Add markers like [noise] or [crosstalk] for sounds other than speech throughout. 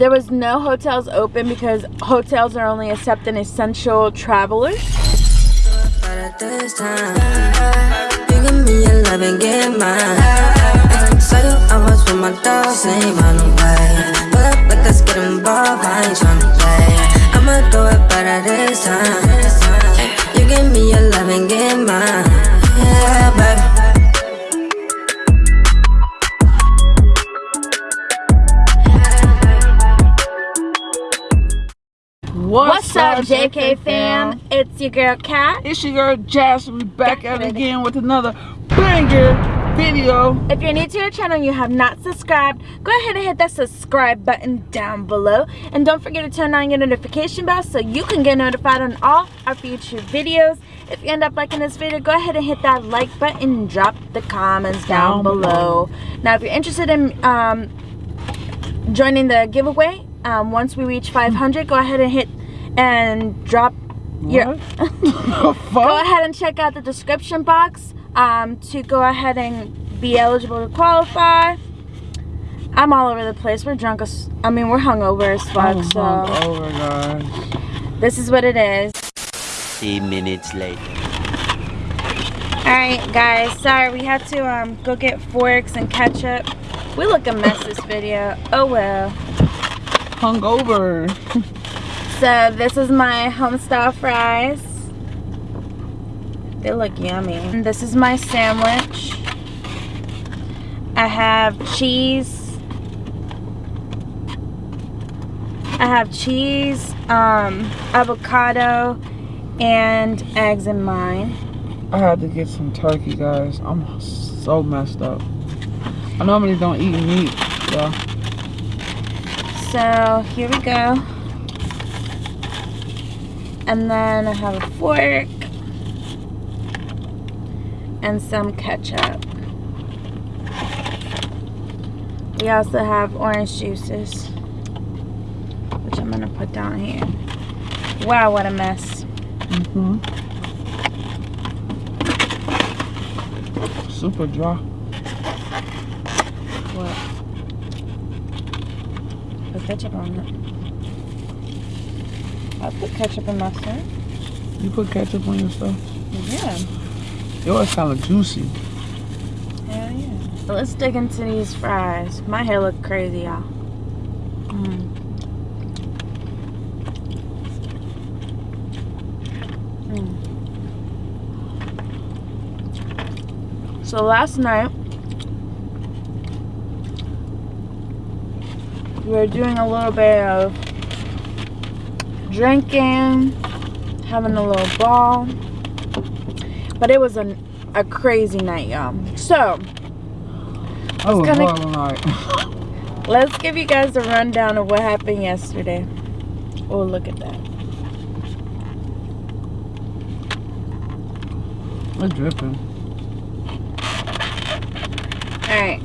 There was no hotels open because hotels are only accepting essential travelers. Give me your love and get mine. Yeah, baby. What's, What's up, JK fam? It's your girl Kat. It's your girl. We back at it again with another banger video. If you're new to our channel and you have not subscribed, go ahead and hit that subscribe button down below. And don't forget to turn on your notification bell so you can get notified on all our future videos. If you end up liking this video, go ahead and hit that like button and drop the comments down, down below. below. Now, if you're interested in um, joining the giveaway, um, once we reach 500, go ahead and hit and drop what? [laughs] your go ahead and check out the description box um, to go ahead and be eligible to qualify I'm all over the place we're drunk as I mean we're hungover as fuck I'm so hungover, guys. this is what it is three minutes later Alright guys, sorry we had to um, go get forks and ketchup. We look a mess this video. Oh well. Hungover. [laughs] So this is my homestyle fries. They look yummy. And this is my sandwich. I have cheese. I have cheese, um, avocado, and eggs in mine. I had to get some turkey, guys. I'm so messed up. I normally don't eat meat, so. So here we go. And then I have a fork and some ketchup. We also have orange juices, which I'm gonna put down here. Wow, what a mess. Mm hmm Super dry. What? Put ketchup on it. I put ketchup in my stuff. You put ketchup on your stuff? Yeah. Yours kind of juicy. Hell yeah. So let's dig into these fries. My hair look crazy, y'all. Mm. Mm. So last night, we were doing a little bit of drinking, having a little ball. But it was a, a crazy night, y'all. So, oh, night. [laughs] let's give you guys a rundown of what happened yesterday. Oh, look at that. It's dripping. Alright.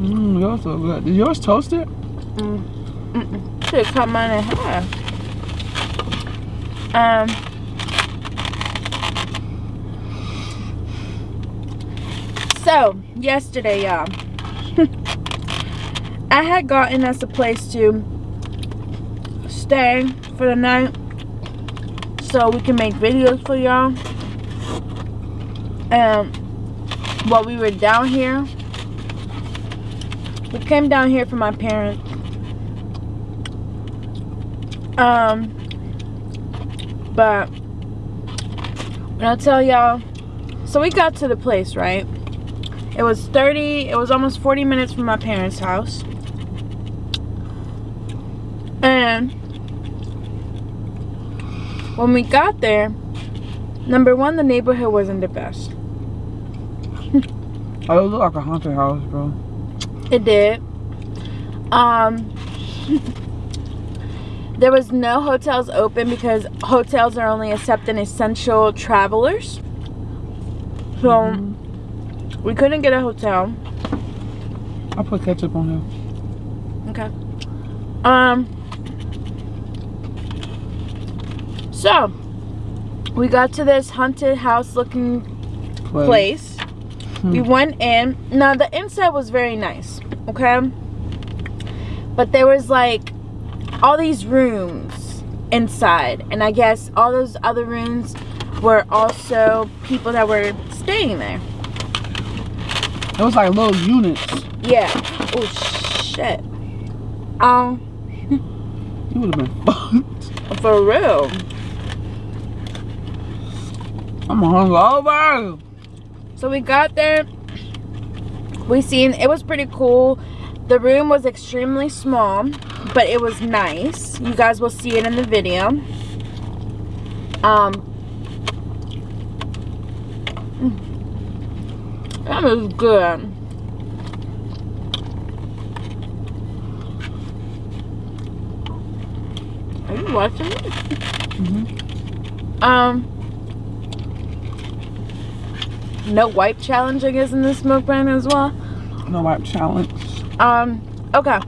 Mmm, yours so good. Is yours toasted? Mm. Mm -mm should cut mine in half. Um, so, yesterday, y'all, [laughs] I had gotten us a place to stay for the night so we can make videos for y'all. And while we were down here, we came down here for my parents um, but when I tell y'all, so we got to the place, right? It was 30, it was almost 40 minutes from my parents' house. And when we got there, number one, the neighborhood wasn't the best. [laughs] oh, it looked like a haunted house, bro. It did. Um, [laughs] There was no hotels open because hotels are only accepting essential travelers. So mm -hmm. we couldn't get a hotel. I put ketchup on here. Okay. Um. So we got to this haunted house looking place. place. Hmm. We went in. Now the inside was very nice. Okay but there was like all these rooms inside, and I guess all those other rooms were also people that were staying there. It was like little units. Yeah. Oh shit. Um, You would have been fucked. for real. I'm hungover. So we got there. We seen it was pretty cool. The room was extremely small, but it was nice. You guys will see it in the video. Um mm. That was good. Are you watching it? Mhm. Um no wipe challenge I guess in this mukbang as well. No wipe challenge. Um, okay.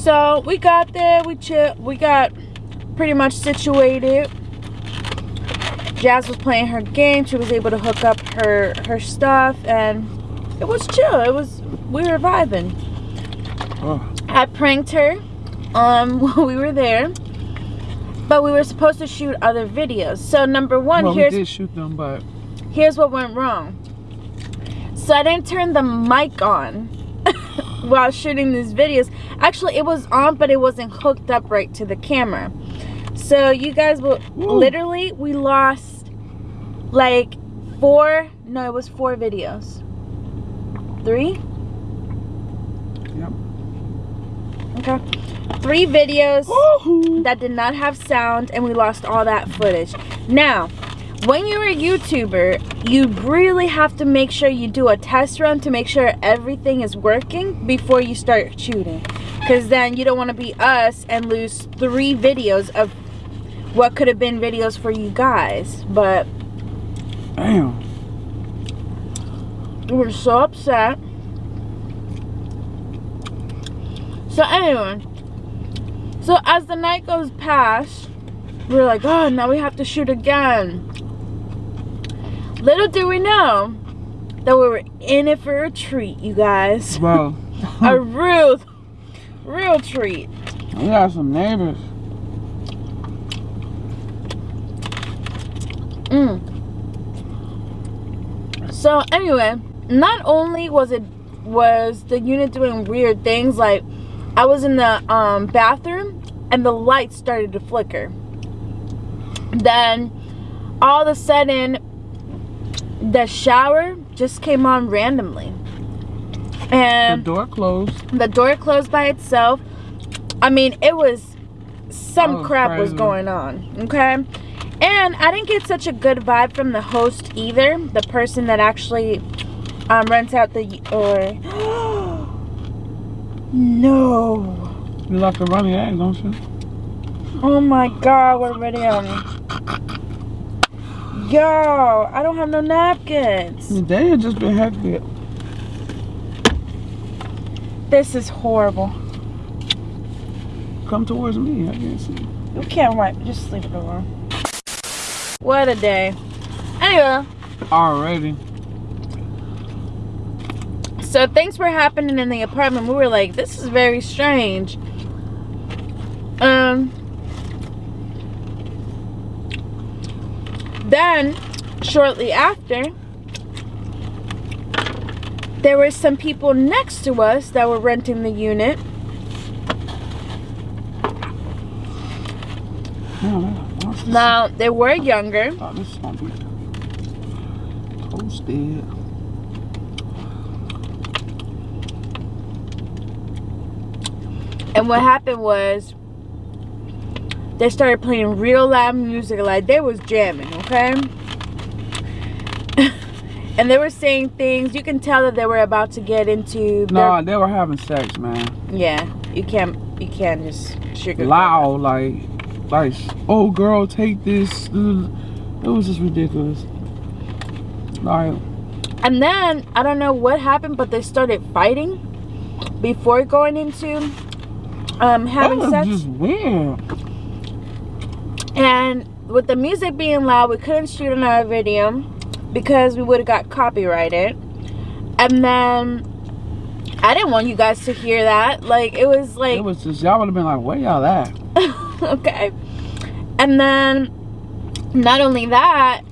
So we got there, we chill, we got pretty much situated. Jazz was playing her game. She was able to hook up her her stuff, and it was chill. It was we were vibing. Oh, I pranked her um [laughs] while we were there, but we were supposed to shoot other videos. So number one, well, we did shoot them, but here's what went wrong. So I didn't turn the mic on [laughs] while shooting these videos. Actually, it was on, but it wasn't hooked up right to the camera. So you guys will Woo. literally we lost like four. No, it was four videos. Three. yep. Okay. Three videos Woohoo. that did not have sound and we lost all that footage. Now, when you're a YouTuber, you really have to make sure you do a test run to make sure everything is working before you start shooting. Because then you don't want to be us and lose three videos of what could have been videos for you guys. But Damn. we were so upset. So anyway, so as the night goes past, we're like, oh, now we have to shoot again. Little do we know that we were in it for a treat, you guys. [laughs] Bro, [laughs] a real, real treat. we got some neighbors. Mm. So anyway, not only was it was the unit doing weird things like I was in the um, bathroom and the lights started to flicker. Then all of a sudden the shower just came on randomly. And the door closed. the door closed by itself. I mean, it was some was crap was going on, okay? And I didn't get such a good vibe from the host either, the person that actually um, rents out the or [gasps] no. You left the running egg, don't you? Oh my god, what a video. Yo, I don't have no napkins. They had just been hectic. This is horrible. Come towards me. I can't see. You can't wipe, just leave it alone. What a day. Anyway, Already. so things were happening in the apartment. We were like, this is very strange. Um. Then, shortly after, there were some people next to us that were renting the unit. Now, they were younger. And what happened was they started playing real loud music like they was jamming, okay? [laughs] and they were saying things. You can tell that they were about to get into No, they were having sex, man. yeah. You can't you can't just sugar Loud, like, like, oh girl, take this. It was just ridiculous. Like, And then I don't know what happened, but they started fighting before going into um that having was sex. just weird. And with the music being loud, we couldn't shoot another video because we would have got copyrighted. And then I didn't want you guys to hear that. Like it was like It was just y'all would have been like, where y'all at? [laughs] okay. And then not only that,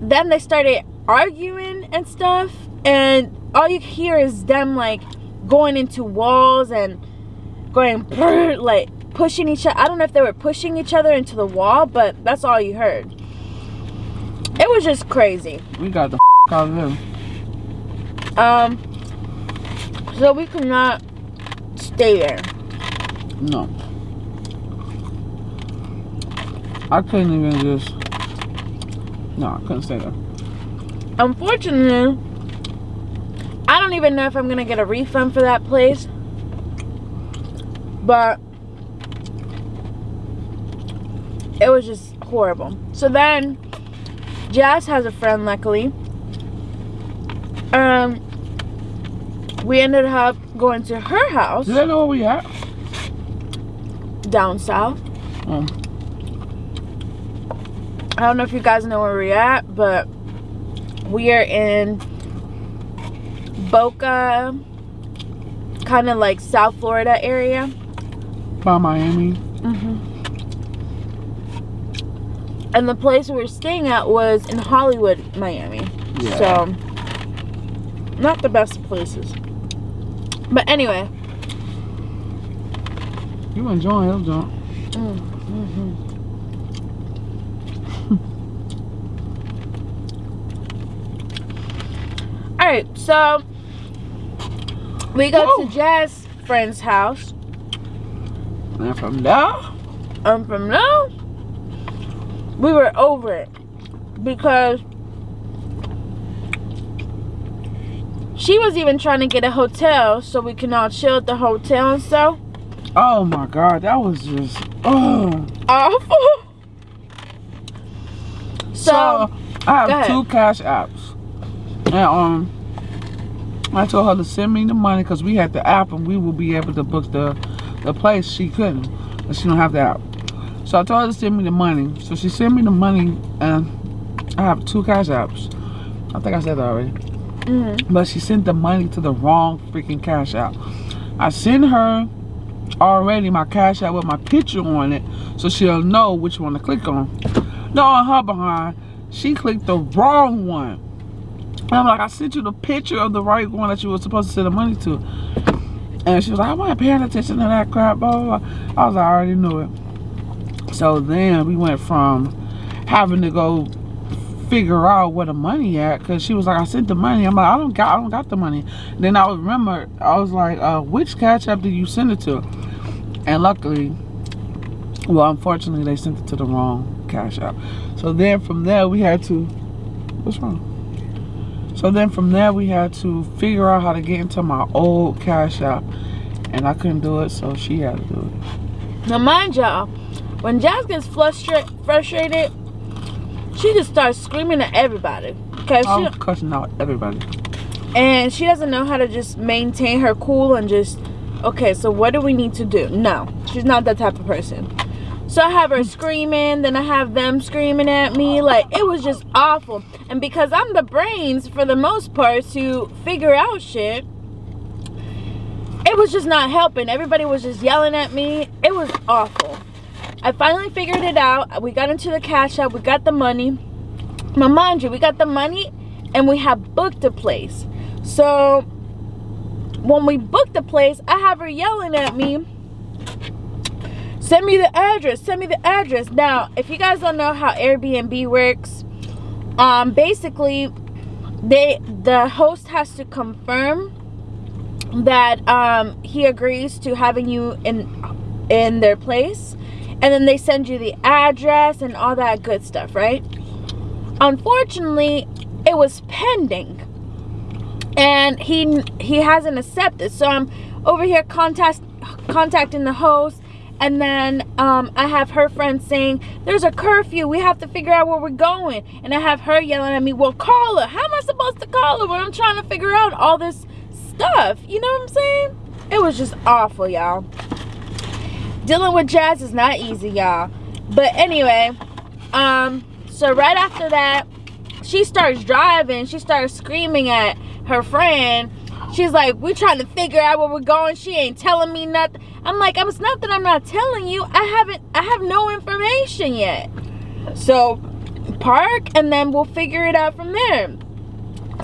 then they started arguing and stuff and all you hear is them like going into walls and going [laughs] like pushing each other. I don't know if they were pushing each other into the wall, but that's all you heard. It was just crazy. We got the out of them. Um so we could not stay there. No. I couldn't even just. No, I couldn't stay there. Unfortunately, I don't even know if I'm gonna get a refund for that place. But it was just horrible. So then Jazz has a friend luckily. Um we ended up going to her house Do they know where we at? down south. Um, I don't know if you guys know where we're at, but we are in Boca, kind of like South Florida area. by Miami. Mm-hmm. And the place we were staying at was in Hollywood, Miami. Yeah. So, not the best places. But anyway, You enjoying it, John? mm-hmm. all right. So we go Whoa. to Jazz friend's house. And from there, And from now, we were over it because she was even trying to get a hotel so we can all chill at the hotel and stuff. oh my God, that was just. Oh. Awful. So, So, I have two cash apps, and um, I told her to send me the money because we had the app and we will be able to book the the place. She couldn't, she don't have the app. So I told her to send me the money. So she sent me the money, and I have two cash apps. I think I said that already. mhm. but she sent the money to the wrong freaking cash app. I sent her already my cash app with my picture on it so she'll know which one to click on. No, on her behind, she clicked the wrong one. And I'm like, I sent you the picture of the right one that you were supposed to send the money to. And she was like, I wasn't paying attention to that crap, blah, blah, blah. I was like, I already knew it. So then we went from having to go figure out where the money at because she was like, I sent the money. I'm like, I don't got I don't got the money. Then I remember I was like, uh, which cash app did you send it to? And luckily, well, unfortunately, they sent it to the wrong cash app. So then from there we had to what's wrong? So then from there we had to figure out how to get into my old cash app. And I couldn't do it, so she had to do it. Now, mind y'all, when Jazz gets frustra- frustrated, she just starts screaming at everybody. Okay, I she cussing out everybody. and she doesn't know how to just maintain her cool and just okay. So what do we need to do? No, she's not that type of person. So I have her screaming, then I have them screaming at me. Like it was just awful. And because I'm the brains for the most part to figure out shit, it was just not helping. Everybody was just yelling at me. It was awful. I finally figured it out. We got into the cash app. We got the money. Now, mind you, we got the money and we have booked a place. So when we booked the place, I have her yelling at me. Send me the address. Send me the address. Now, if you guys don't know how Airbnb works, um, basically, they the host has to confirm that um, he agrees to having you in in their place, and then they send you the address and all that good stuff, right? Unfortunately, it was pending, and he he hasn't accepted. So I'm over here contact contacting the host and then um, I have her friend saying, There's a curfew. We have to figure out where we're going. And I have her yelling at me, Well, call her. How am I supposed to call her when I'm trying to figure out all this stuff? You know what I'm saying? It was just awful, y'all. Dealing with Jazz is not easy, y'all. But anyway, um, so right after that, she starts driving. She starts screaming at her friend. She's like, we're trying to figure out where we're going. She ain't telling me nothing. I'm like, it's not that I'm not telling you. I haven't, I have no information yet. So park and then we'll figure it out from there.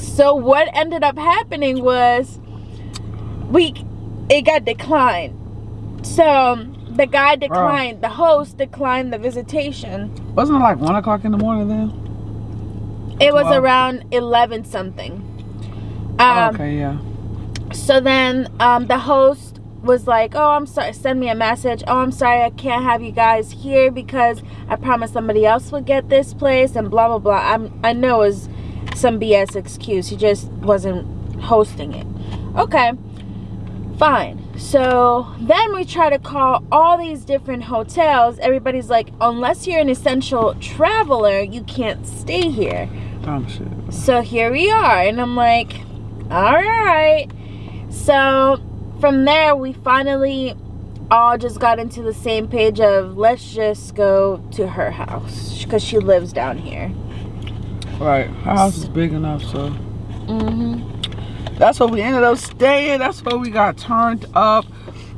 So what ended up happening was we, it got declined. So the guy declined, the host declined the visitation. Wasn't it like one o'clock in the morning then? It was 12? around 11 something. Um, Oh, okay, yeah. So then um, the host was like, "Oh, I'm sorry. Send me a message. Oh, I'm sorry. I can't have you guys here because I promised somebody else would get this place and blah blah blah." I'm I know it was some BS excuse. He just wasn't hosting it. Okay, fine. So then we try to call all these different hotels. Everybody's like, "Unless you're an essential traveler, you can't stay here." Shit. So here we are, and I'm like, all right. So from there, we finally all just got into the same page of let's just go to her house because she lives down here. Right. Her house is big enough, so Mm-hmm. That's where we ended up staying. That's where we got turned up.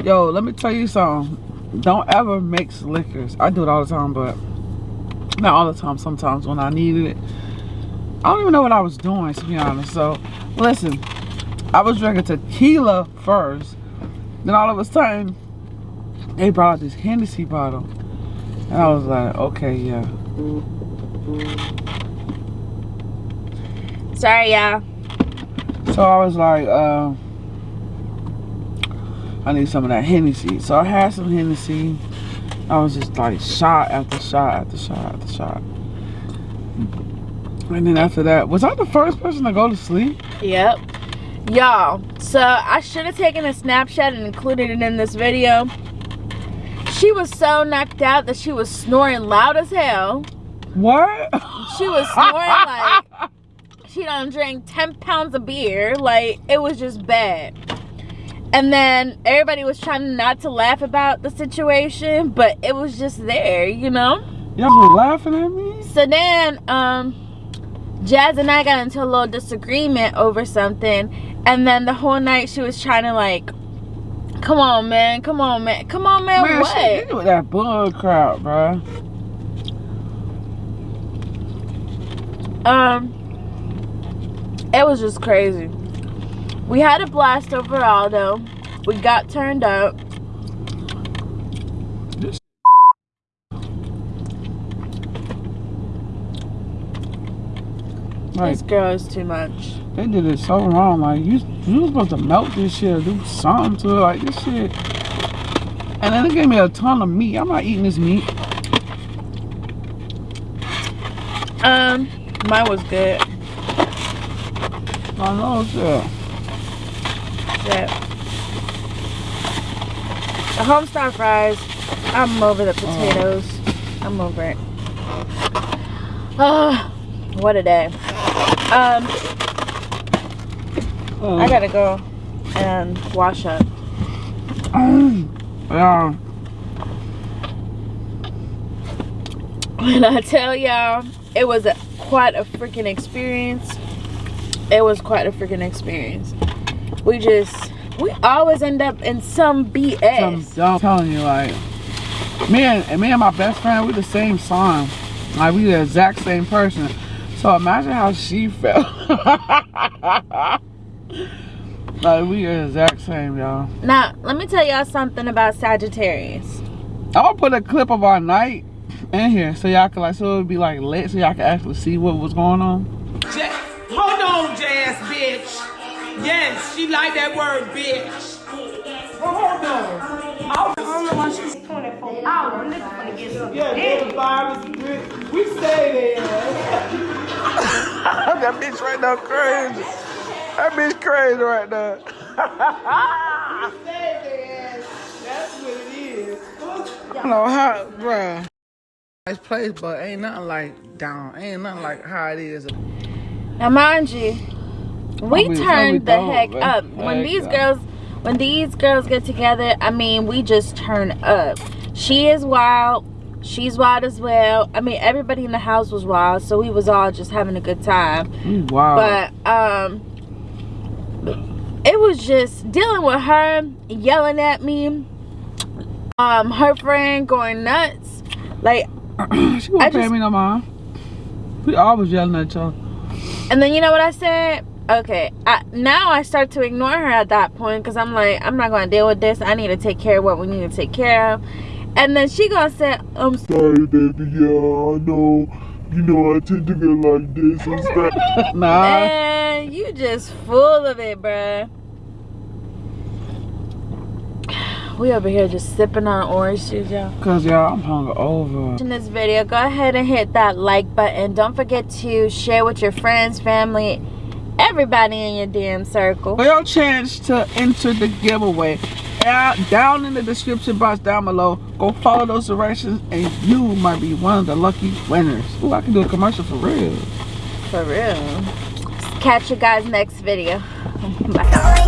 Yo, let me tell you something. Don't ever mix liquors. I do it all the time, but not all the time. Sometimes when I needed it. I don't even know what I was doing, to be honest. So, listen. I was drinking tequila first. Then all of a sudden, they brought out this Hennessy bottle. And I was like, okay, yeah. Sorry, yeah. So I was like, uh, I need some of that Hennessy. So I had some Hennessy. I was just like shot after shot after shot after shot. And then after that, was I the first person to go to sleep? Yep. Y'all, so I should have taken a snapshot and included it in this video. She was so knocked out that she was snoring loud as hell. What? She was snoring like [laughs] she done drank 10 pounds of beer. Like, it was just bad. And then everybody was trying not to laugh about the situation, but it was just there, you know? Y'all were laughing at me? So then, um, Jazz and I got into a little disagreement over something. And then the whole night she was trying to, like, come on, man, come on, man, come on, man, Man, what? with that bull crap, bro. Um, it was just crazy. We had a blast overall, though. We got turned up. Like, This girl is too much. they did it so wrong. Like, you, you was supposed to melt this shit or do something to it. Like, this shit. And then they gave me a ton of meat. I'm not eating this meat. Um, mine was good. I know shit. Yeah. The homestar fries. I'm over the potatoes. I'm over it. Oh, what a day. Um, I gotta go and wash up. [clears throat] Yeah. When I tell y'all, it was a, quite a freaking experience. It was quite a freaking experience. We just, we always end up in some BS. I'm, I'm telling you, like, me and, me and my best friend, we the same song. Like, we the exact same person. So imagine how she felt. [laughs] like, we the exact same, y'all. Now, let me tell y'all something about Sagittarius. I'll put a clip of our night in here so y'all can, like, so it would be, like, lit so y'all can actually see what was going on. Yes, she like that word, bitch. But hold on. I don't know why she's 24 hours. Nigga finna get some Yeah, Yeah, virus, we, we stay there. [laughs] that bitch right now crazy. That bitch crazy right now. we stay there. That's what it is. I don't know how, bruh. Nice place, but ain't nothing like down. Ain't nothing like how it is. Now, mind you, we I mean, turned the heck up when these no. girls, when these girls get together. I mean, we just turn up. She is wild. She's wild as well. I mean, everybody in the house was wild, so we was all just having a good time. Wow. But um, it was just dealing with her yelling at me um her friend going nuts like [clears throat] she won't pay me no mind. We always yelling at other. and then you know what i said okay I, now i start to ignore her at that point because i'm like i'm not gonna deal with this i need to take care of what we need to take care of and then she gonna say i'm Sorry, baby. Yeah, I know. You know, I tend to get like this and stuff. [laughs] Nah. Man, you just full of it, bruh. We over here just sipping on orange juice, y'all. Cause y'all, I'm hungry over. In this video, go ahead and hit that like button. Don't forget to share with your friends, family, everybody in your damn circle. Your chance to enter the giveaway. Down in the description box down below. Go follow those directions and you might be one of the lucky winners. Ooh, I can do a commercial for real. For real. Catch you guys next video. [laughs] Bye.